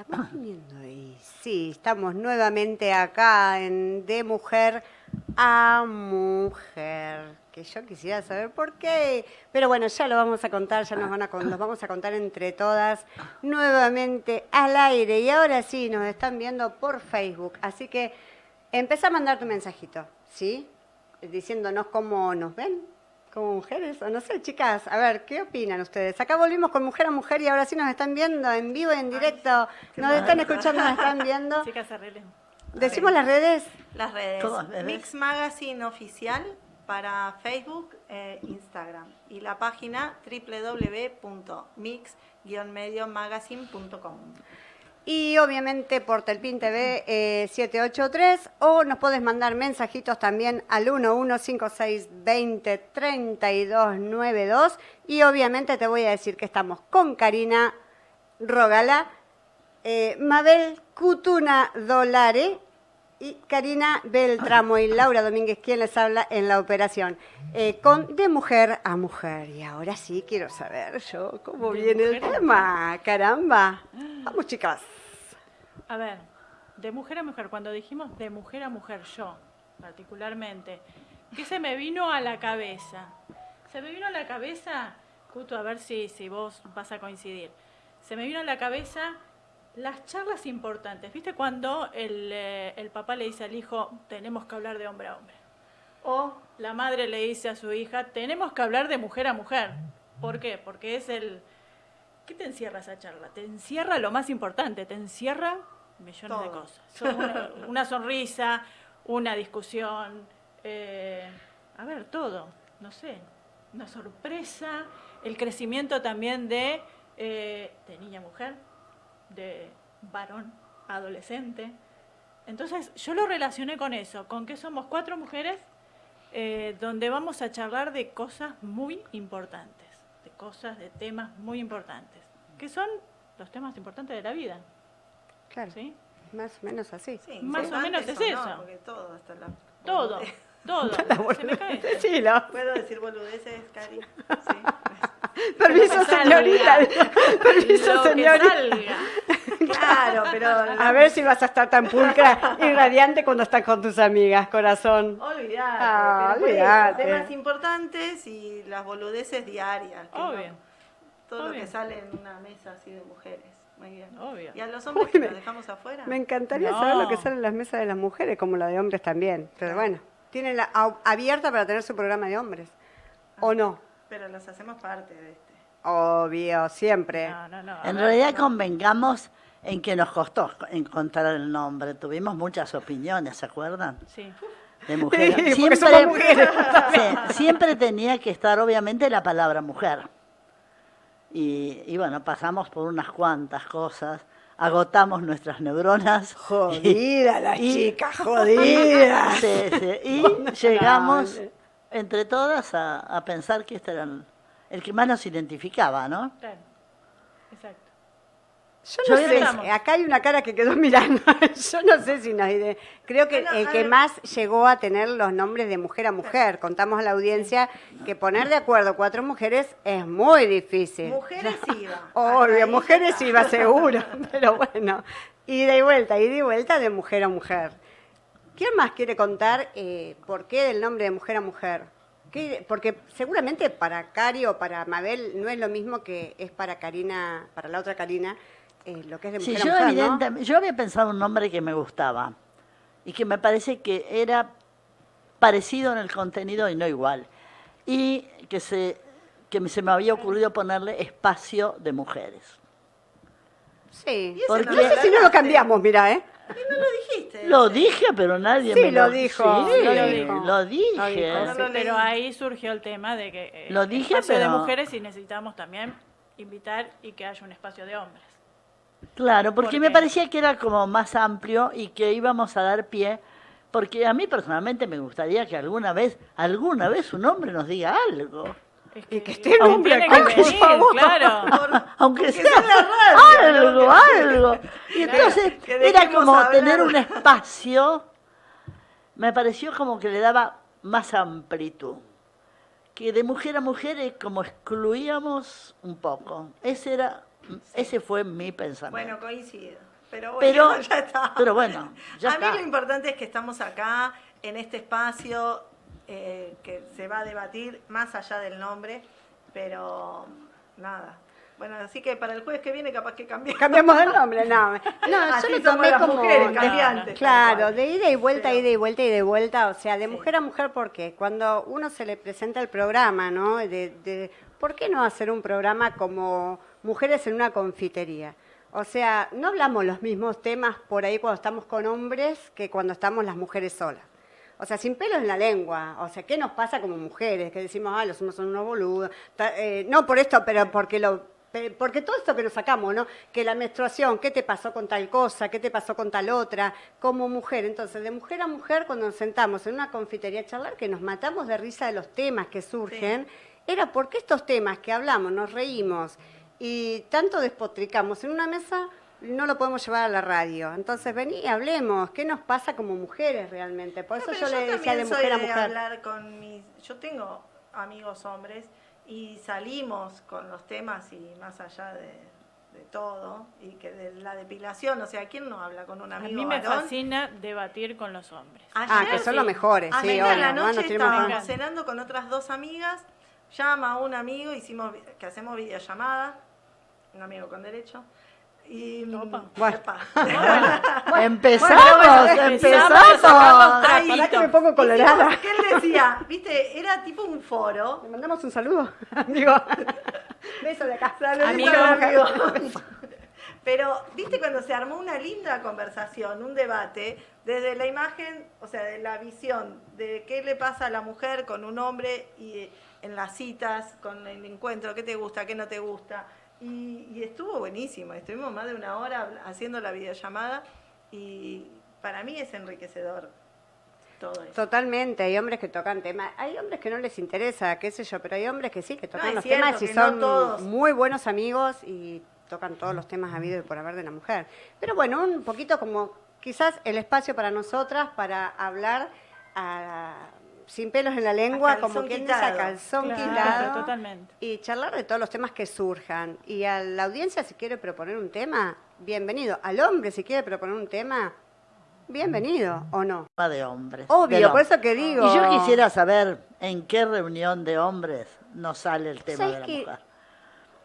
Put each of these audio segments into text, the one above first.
estamos viniendo y sí, estamos nuevamente acá en De Mujer a Mujer. Que yo quisiera saber por qué. Pero bueno, ya lo vamos a contar, ya nos van a vamos a contar entre todas nuevamente al aire. Y ahora sí, nos están viendo por Facebook. Así que empieza a mandar tu mensajito, ¿sí? Diciéndonos cómo nos ven como mujeres, o no sé, chicas, a ver, ¿qué opinan ustedes? Acá volvimos con Mujer a Mujer y ahora sí nos están viendo en vivo y en directo, nos están escuchando, nos están viendo. Chicas, arreglen. Decimos las redes, Las redes. Todas redes. Mix Magazine Oficial para Facebook e Instagram. Y la página www.mix-mediomagazine.com. y obviamente por Telpin TV eh, 783 o nos puedes mandar mensajitos también al 1156203292 y obviamente te voy a decir que estamos con Karina Rogala, eh, Mabel Cutuna Dolare y Karina Beltramo y Laura Domínguez, quien les habla en la operación, eh, con De Mujer a Mujer. Y ahora sí quiero saber yo cómo De viene el tema, caramba. Vamos chicas. A ver, de mujer a mujer, cuando dijimos de mujer a mujer, yo particularmente, ¿qué se me vino a la cabeza? Se me vino a la cabeza, justo a ver si, si vos vas a coincidir, se me vino a la cabeza las charlas importantes. ¿Viste cuando el, eh, el papá le dice al hijo, tenemos que hablar de hombre a hombre? O la madre le dice a su hija, tenemos que hablar de mujer a mujer. ¿Por qué? Porque es el... ¿Qué te encierra esa charla? Te encierra lo más importante, te encierra millones de cosas. Una, una sonrisa, una discusión, eh, a ver, todo, no sé, una sorpresa, el crecimiento también de, eh, de niña mujer, de varón adolescente. Entonces yo lo relacioné con eso, con que somos cuatro mujeres eh, donde vamos a charlar de cosas muy importantes, de cosas, de temas muy importantes, que son los temas importantes de la vida. Claro, ¿sí? más o menos así. Sí, Más o menos es no, eso. porque todo hasta la... Todo, todo. Se me cae esto. Decilo. ¿Puedo decir boludeces, Cari? Sí. Permiso, Lo señorita. Permiso, Lo que señorita. salga. Claro, pero... A ver si vas a estar tan pulcra y radiante cuando estás con tus amigas, corazón. Olvídate, Ah, olvídate. temas importantes y las boludeces diarias. que no- Obvio. todo lo obvio. que sale en una mesa así de mujeres. Muy bien. Obvio. ¿Y a los hombres Uy, que me- los dejamos afuera? Me encantaría No. saber lo que sale en las mesas de las mujeres, como la de hombres también. Pero bueno, tienen la abierta para tener su programa de hombres. ¿O no? Pero los hacemos parte de este. Obvio, siempre. No, no, no. En ver, realidad no. convengamos en que nos costó encontrar el nombre. Tuvimos muchas opiniones, ¿se acuerdan? Sí. De mujeres. Sí, porque somos mujeres. sí, siempre tenía que estar, obviamente, la palabra mujer. Y, y bueno, pasamos por unas cuantas cosas, agotamos nuestras neuronas. Jodida la Y- chica, jodida. Sí, sí, Y llegamos entre todas a, a pensar que este era el, el que más nos identificaba, ¿no? Claro. Exacto. Yo no sé, pensar- acá hay una cara que quedó mirando. Yo no sé si nos Creo que el que más llegó a tener los nombres de mujer a mujer. Contamos a la audiencia que poner de acuerdo cuatro mujeres es muy difícil. Mujeres iba. Obvio, mujeres iba seguro, pero bueno, ida y vuelta, ida y vuelta de mujer a mujer. ¿Quién más quiere contar eh, por qué del nombre de mujer a mujer? ¿Qué- Porque seguramente para Cari o para Mabel no es lo mismo que es para Karina, para la otra Karina, eh, lo que es de Sí, mujer yo, a mujer, ¿no? evidentemente- yo había pensado un nombre que me gustaba y que me parece que era parecido en el contenido y no igual. Y que se, que me- se me había ocurrido ponerle espacio de mujeres. Sí. Y ese ¿Por no sé si no lo cambiamos, mira, ¿eh? Y no lo dijiste. Lo dije, pero nadie Sí, me lo lo dijo, Sí, lo lo dijo. dije. Lo No leí. pero ahí surgió el tema de que eh, Lo dije, espacio de pero- mujeres y necesitamos también invitar y que haya un espacio de hombres. Claro, porque ¿Por me parecía que era como más amplio y que íbamos a dar pie, porque a mí personalmente me gustaría que alguna vez, alguna vez un hombre nos diga algo. Es Y que esté tiene hombre que por venir, claro. Aunque sea la radio, algo, algo. Y entonces que era como hablar. tener un espacio, me pareció como que le daba más amplitud. Que de mujer a mujer es como excluíamos un poco. Ese era, ese fue mi pensamiento. Bueno, coincido. Pero bueno, Pero, ya está. pero bueno, ya a está. mí lo importante es que estamos acá, en este espacio, eh, que se va a debatir más allá del nombre, pero nada. Bueno, así que para el jueves que viene capaz que cambiamos. Cambiamos el nombre, no. No, yo Así lo somos tomé las como. mujeres, de- cambiantes, claro, de ida y vuelta, Pero- ida y vuelta y de vuelta. O sea, de Sí. mujer a mujer, ¿por qué? Cuando uno se le presenta el programa, ¿no? De, de- ¿Por qué no hacer un programa como Mujeres en una confitería? O sea, no hablamos los mismos temas por ahí cuando estamos con hombres que cuando estamos las mujeres solas. O sea, sin pelos en la lengua. O sea, ¿qué nos pasa como mujeres? Que decimos, ah, los hombres son unos boludos. Eh, no por esto, pero porque lo porque todo esto que nos sacamos, ¿no? Que la menstruación, ¿qué te pasó con tal cosa? ¿Qué te pasó con tal otra? Como mujer. Entonces, de mujer a mujer, cuando nos sentamos en una confitería a charlar, que nos matamos de risa de los temas que surgen, era porque estos temas que hablamos, nos reímos y tanto despotricamos en una mesa, no lo podemos llevar a la radio. Entonces, vení y hablemos. ¿Qué nos pasa como mujeres realmente? Por No, eso yo le decía de soy mujer a de mujer. hablar con mis... Yo tengo amigos hombres y salimos con los temas y más allá de, de todo y que de la depilación, o sea, ¿quién no habla con un A amigo mí me varón? fascina debatir con los hombres. Ah, que son los mejores, sí, Ayer a obvio, la ¿no? Noche que- estábamos cenando con otras dos amigas, llama a un amigo, hicimos que hacemos videollamada, un amigo con derecho. Y Opa. Bueno. Epa. Empezamos, bueno, empezamos, empezamos. Ay, que me pongo colorada. ¿Qué él decía? Viste, era tipo un foro. Le mandamos un saludo. Digo, beso de acá. Amigo. Pero, viste, cuando se armó una linda conversación, un debate, desde la imagen, o sea, de la visión de qué le pasa a la mujer con un hombre y en las citas, con el encuentro, qué te gusta, qué no te gusta. Y, y estuvo buenísimo, estuvimos más de una hora haciendo la videollamada y para mí es enriquecedor todo eso. Totalmente, hay hombres que tocan temas, hay hombres que no les interesa, qué sé yo, pero hay hombres que sí, que tocan los cierto temas y no son todos. muy buenos amigos y tocan todos los temas habidos y por haber de la mujer. Pero bueno, un poquito como quizás el espacio para nosotras para hablar a- sin pelos en la lengua, como quien dice a quitado. calzón Claro, quitado. totalmente. Y charlar de todos los temas que surjan. Y a la audiencia, si quiere proponer un tema, bienvenido. Al hombre, si quiere proponer un tema, bienvenido, ¿o no? De hombres. Obvio, Pero- por eso que digo. Y yo quisiera saber en qué reunión de hombres no sale el tema ¿Sabes de la qué? mujer.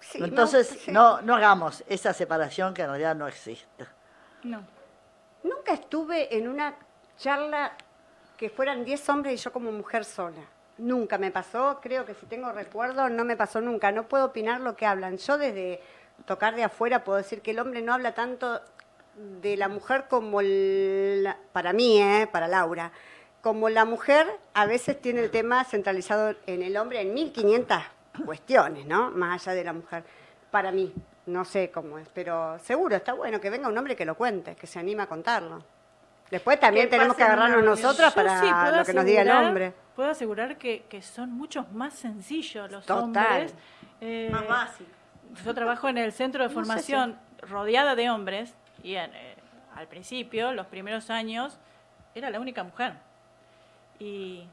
Sí, Entonces, sí. no, no hagamos esa separación que en realidad no existe. No. Nunca estuve en una charla que fueran 10 hombres y yo como mujer sola. Nunca me pasó, creo que si tengo recuerdo, no me pasó nunca. No puedo opinar lo que hablan. Yo desde tocar de afuera puedo decir que el hombre no habla tanto de la mujer como para mí, ¿eh? para Laura. Como la mujer a veces tiene el tema centralizado en el hombre en 1500 cuestiones, ¿no? Más allá de la mujer. Para mí, no sé cómo es, pero seguro está bueno que venga un hombre que lo cuente, que se anime a contarlo. Después también tenemos que agarrarnos nosotras para sí puedo lo que nos diga el asegurar- hombre. Puedo asegurar que, que son muchos más sencillos los Total. hombres. Eh, Más básico. Yo trabajo en el centro de No sé formación rodeada de hombres y en, eh, al principio, los primeros años, era la única mujer. Y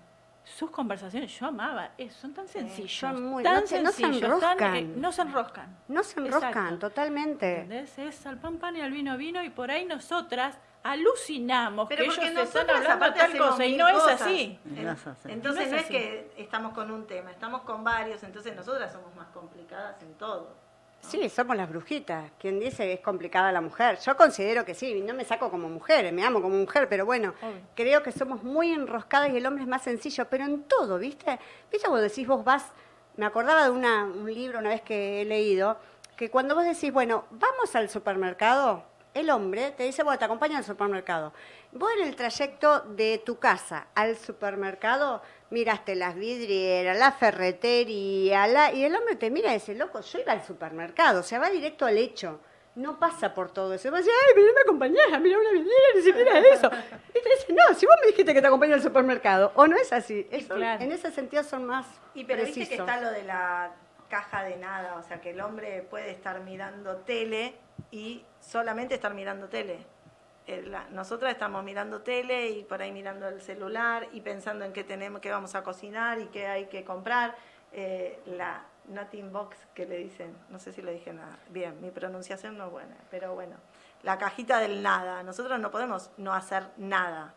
sus conversaciones, yo amaba, eh, son tan sencillos, son muy- tan no se- no se sencillos, tan, eh, enroscan. no se enroscan. No se enroscan, Exacto. totalmente. ¿Entendés? Es al pan pan y al vino vino y por ahí nosotras alucinamos Pero que porque ellos están nosotras hablando tal cosa y no es cosas. así. No es así. Entonces No es así. que estamos con un tema, estamos con varios, entonces nosotras somos más complicadas en todo. Sí, somos las brujitas. Quien dice es complicada la mujer. Yo considero que sí, no me saco como mujer, me amo como mujer, pero bueno, Obvio. creo que somos muy enroscadas y el hombre es más sencillo, pero en todo, ¿viste? ¿Viste cuando decís vos vas, me acordaba de una, un libro una vez que he leído, que cuando vos decís, bueno, vamos al supermercado, el hombre te dice, bueno, te acompaña al supermercado. Vos en el trayecto de tu casa al supermercado miraste las vidrieras, la ferretería, la... y el hombre te mira y dice, loco, yo iba al supermercado, o sea, va directo al hecho. No pasa por todo eso. Va a decir, ay, pero no me acompañás a mirar una vidriera, ni siquiera eso. Y te dice, no, si vos me dijiste que te acompañé al supermercado, o no es así. Eso- Claro. En ese sentido son más Y pero viste que precisos. está lo de la caja de nada, o sea que el hombre puede estar mirando tele y solamente estar mirando tele. Nosotras estamos mirando tele y por ahí mirando el celular y pensando en qué tenemos, qué vamos a cocinar y qué hay que comprar. Eh, la, nothing box que le dicen, no sé si le dije nada. Bien, mi pronunciación no es buena, pero bueno, la cajita del nada. Nosotros no podemos no hacer nada,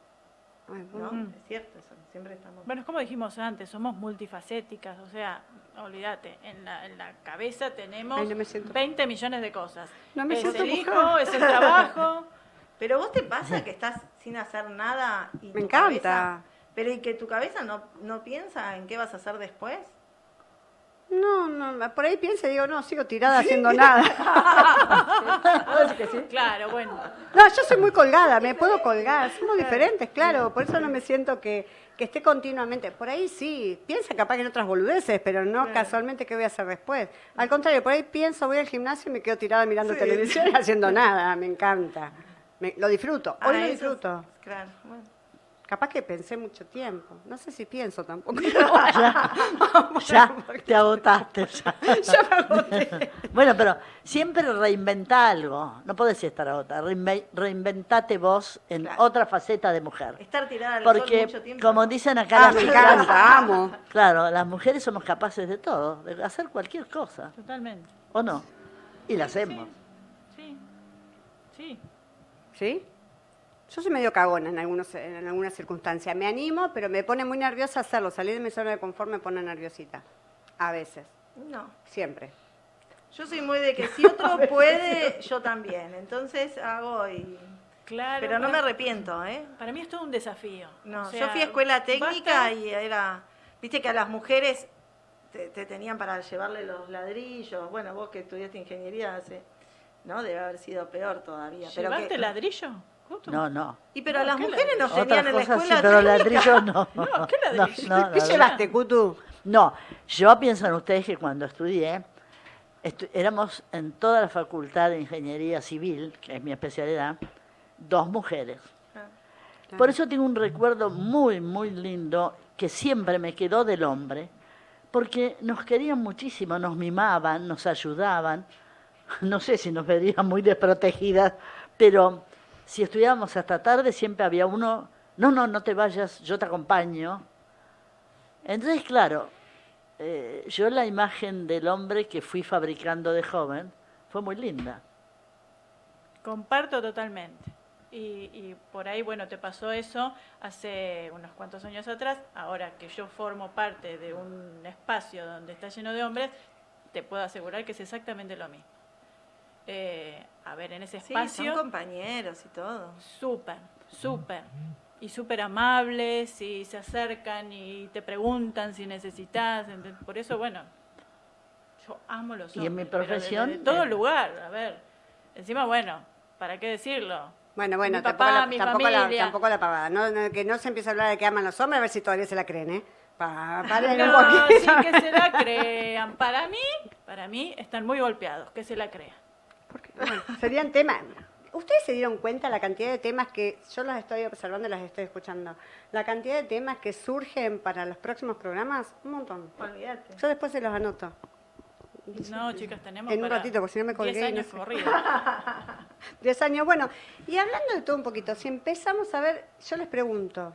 ¿no? Mm. Es cierto eso, siempre estamos... Bueno, es como dijimos antes, somos multifacéticas, o sea, olvídate, en la, en la cabeza tenemos Ay, no me siento- 20 millones de cosas. No me es siento el mujer. hijo, es el trabajo. Pero vos te pasa que estás sin hacer nada y Me encanta. cabeza- pero y que tu cabeza no, no piensa en qué vas a hacer después. No, no, por ahí pienso y digo, no, sigo tirada haciendo nada. Claro, bueno. No, yo soy muy colgada, me puedo colgar, somos diferentes, claro, por eso no me siento que, que esté continuamente. Por ahí sí, piensa capaz que en otras boludeces, pero no casualmente qué voy a hacer después. Al contrario, por ahí pienso, voy al gimnasio y me quedo tirada mirando televisión y haciendo nada, me encanta. Me- lo disfruto, hoy Ah, lo es- disfruto. Claro, bueno. Capaz que pensé mucho tiempo, no sé si pienso tampoco. Ya te agotaste. ya. Ya me agoté. Bueno, pero siempre reinventa algo. No podés estar agotada. Reinve- reinventate vos en Claro. otra faceta de mujer. Estar tirada al sol Porque, mucho tiempo. como dicen acá Ah, las me encanta, amo. claro, las mujeres somos capaces de todo, de hacer cualquier cosa, Totalmente. ¿o no? Y la hacemos. Sí. Sí. ¿Sí? Yo soy medio cagona en, algunos, en algunas circunstancias. Me animo, pero me pone muy nerviosa hacerlo. Salir de mi zona de confort me pone nerviosita. A veces. No. Siempre. Yo soy muy de que si otro puede, yo también. Entonces hago y... Claro. Pero no me arrepiento, ¿eh? Para mí es todo un desafío. No, O sea, yo fui a escuela técnica basta- y era... Viste que a las mujeres te, te tenían para llevarle los ladrillos. Bueno, vos que estudiaste ingeniería hace... ¿No? Debe haber sido peor todavía. Pero ¿Llevarte que- ladrillo? Justo. No, no. Y pero No, a las ¿qué mujeres nos tenían en la cosas sí, escuela pero técnica. ladrillos no. No, ¿qué ladrillo? No, no, ¿Qué no, llevaste, Cutu? No, yo pienso en ustedes que cuando estudié, estu- éramos en toda la facultad de ingeniería civil, que es mi especialidad, dos mujeres. Ah. Por eso tengo un recuerdo muy, muy lindo que siempre me quedó del hombre, porque nos querían muchísimo, nos mimaban, nos ayudaban. No sé si nos verían muy desprotegidas, pero si estudiábamos hasta tarde siempre había uno, no, no, no te vayas, yo te acompaño. Entonces, claro, eh, yo la imagen del hombre que fui fabricando de joven fue muy linda. Comparto totalmente. Y, y por ahí, bueno, te pasó eso hace unos cuantos años atrás. Ahora que yo formo parte de un espacio donde está lleno de hombres, te puedo asegurar que es exactamente lo mismo. Eh, a ver, en ese Sí, espacio, son compañeros y todo. súper, súper. Y súper amables, y se acercan y te preguntan si necesitas. Por eso, bueno, yo amo los hombres. Y en mi pero de- profesión, De, todo lugar, a ver. Encima, bueno, ¿para qué decirlo? Bueno, bueno, Mi tampoco, la, mi tampoco, la, tampoco la pavada. No, no, que no se empiece a hablar de que aman los hombres, a ver si todavía se la creen, ¿eh? Pa, un No, sí poquito. que se la crean. Para mí, para mí están muy golpeados, que se la crean. Porque, bueno, serían temas. ¿Ustedes se dieron cuenta la cantidad de temas que yo las estoy observando y las estoy escuchando? La cantidad de temas que surgen para los próximos programas, un montón. Olvídate. Yo después se los anoto. No, chicas, tenemos En un para ratito, porque si no me colgué 10 y no años sé. años. Bueno, y hablando de todo un poquito, si empezamos a ver, yo les pregunto,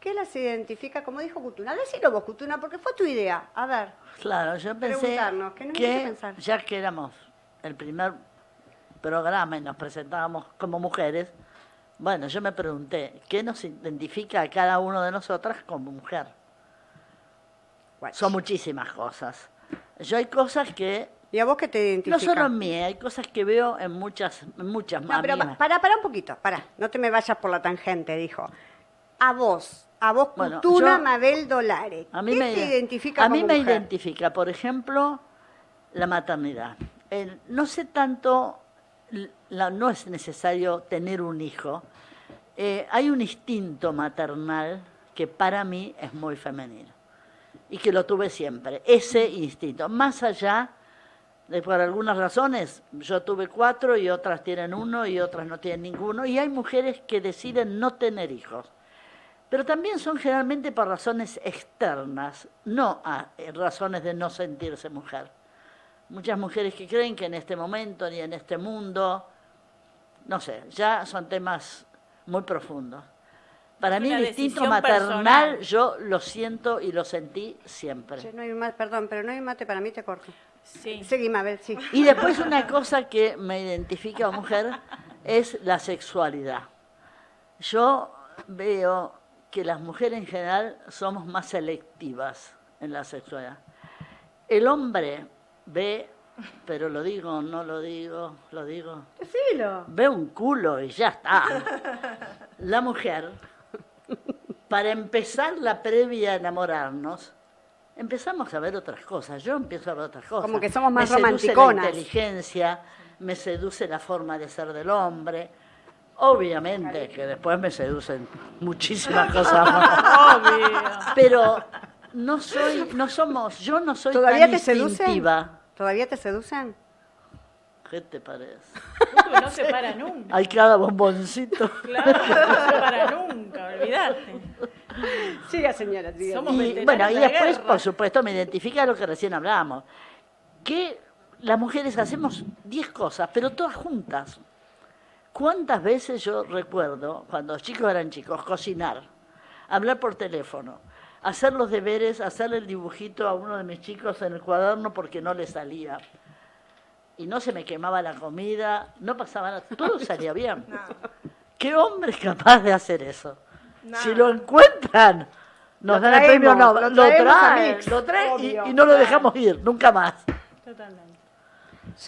¿qué las identifica? Como dijo Cutuna, decilo vos, Cutuna, porque fue tu idea. A ver, Claro, yo pensé Preguntarnos, que nos hizo pensar. ya que éramos el primer programa y nos presentábamos como mujeres, bueno, yo me pregunté, ¿qué nos identifica a cada uno de nosotras como mujer? Son muchísimas cosas. Yo hay cosas que, ¿y a vos qué te no identifica? solo en mí, hay cosas que veo en muchas, en muchas No, pero amigas. para, para un poquito, para, no te me vayas por la tangente, dijo. A vos, a vos, Bueno, Cutuna yo- Mabel Dolare, A mí ¿qué me, te identifica a mí como me mujer? identifica, por ejemplo, la maternidad. No sé tanto, no es necesario tener un hijo. Eh, hay un instinto maternal que para mí es muy femenino y que lo tuve siempre, ese instinto. Más allá de por algunas razones, yo tuve cuatro y otras tienen uno y otras no tienen ninguno, y hay mujeres que deciden no tener hijos pero también son generalmente por razones externas, no a razones de no sentirse mujer. Muchas mujeres que creen que en este momento ni en este mundo, no sé, ya son temas muy profundos. Para mí el instinto maternal personal. yo lo siento y lo sentí siempre. No hay más, perdón, pero no hay mate para mí, te corto. Sí. Seguí, Mabel, sí. Y después una cosa que me identifica a mujer es la sexualidad. Yo veo que las mujeres en general somos más selectivas en la sexualidad. El hombre ve, pero lo digo, no lo digo, lo digo, Decilo. ve un culo y ya está. La mujer, para empezar la previa a enamorarnos, empezamos a ver otras cosas. Yo empiezo a ver otras cosas. Como que somos más me seduce la romanticonas. inteligencia, me seduce la forma de ser del hombre. Obviamente que después me seducen muchísimas cosas más. Obvio. Pero no soy, no somos, yo no soy ¿Todavía tan te seducen? instintiva. ¿Todavía te seducen? ¿Qué te parece? Cutu no se para nunca. Hay cada bomboncito. Claro, no se para nunca, olvidate. Siga, señora, siga. Somos Y, bueno, y de después, guerra. por supuesto, me identifica lo que recién hablábamos. Que las mujeres hacemos 10 cosas, pero todas juntas. ¿Cuántas veces yo recuerdo, cuando los chicos eran chicos, cocinar, hablar por teléfono, hacer los deberes, hacerle el dibujito a uno de mis chicos en el cuaderno porque no le salía? Y no se me quemaba la comida, no pasaba nada, todo salía bien. ¿Qué hombre es capaz de hacer eso? Si lo encuentran, nos Lo dan el premio Nobel. lo Lo traen, lo traen y, obvio. y no lo dejamos ir, nunca más. Totalmente.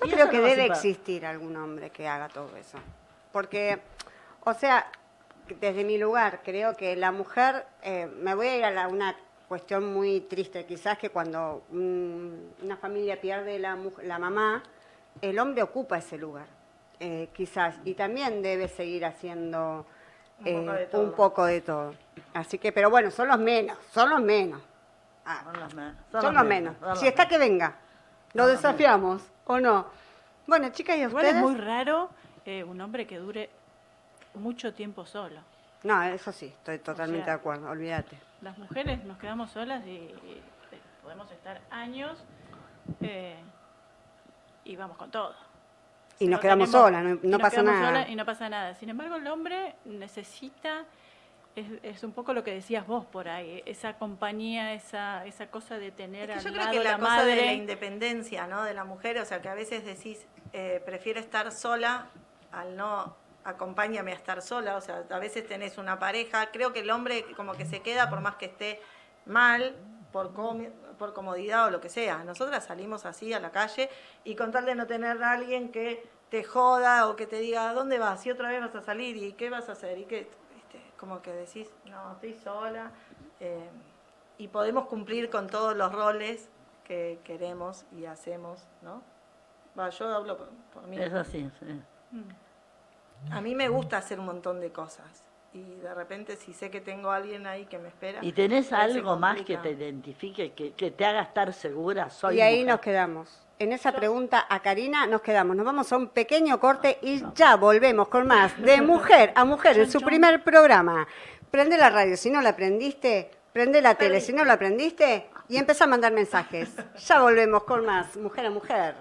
Yo Y creo que no debe existir algún hombre que haga todo eso. Porque, o sea, desde mi lugar, creo que la mujer, eh, me voy a ir a la- una cuestión muy triste, quizás que cuando una familia pierde la, mu- la mamá, el hombre ocupa ese lugar, eh, quizás, y también debe seguir haciendo Un eh, poco de todo. un poco de todo. Así que, pero bueno, son los menos, son los menos. Ah, Son los menos. son, los menos. son los Si está que venga, lo desafiamos, ¿o no? Bueno, chicas, ¿y ustedes? es muy raro eh, un hombre que dure mucho tiempo solo. No, eso sí, estoy totalmente sea- de acuerdo, olvídate. Las mujeres nos quedamos solas y, y, podemos estar años eh, y vamos con todo. Y nos No quedamos tenemos- solas, no, y no nos pasa quedamos nada. y no pasa nada. Sin embargo, el hombre necesita, es, es un poco lo que decías vos por ahí, esa compañía, esa, esa cosa de tener Es que yo al creo lado que la, la cosa madre. de la independencia, ¿no? De la mujer, o sea, que a veces decís, eh, prefiero estar sola al no acompáñame a estar sola, o sea, a veces tenés una pareja, creo que el hombre como que se queda por más que esté mal, por, comi- por comodidad o lo que sea. Nosotras salimos así a la calle y con tal de no tener a alguien que te joda o que te diga, ¿dónde vas? Y otra vez vas a salir y qué vas a hacer y qué, ¿viste? como que decís, no, estoy sola. eh, y podemos cumplir con todos los roles que queremos y hacemos, ¿no? Va, yo hablo por, por mí. Es así, sí. Mm. A mí me gusta hacer un montón de cosas. Y de repente si sé que tengo a alguien ahí que me espera. ¿Y tenés algo más que te identifique, que, que te haga estar segura? Soy y ahí mujer. nos quedamos. En esa pregunta a Karina nos quedamos. Nos vamos a un pequeño corte y ya volvemos con más de Mujer a Mujer en su primer programa. Prende la radio, si no la prendiste, prende la tele, si no la prendiste, y empieza a mandar mensajes. Ya volvemos con más Mujer a Mujer.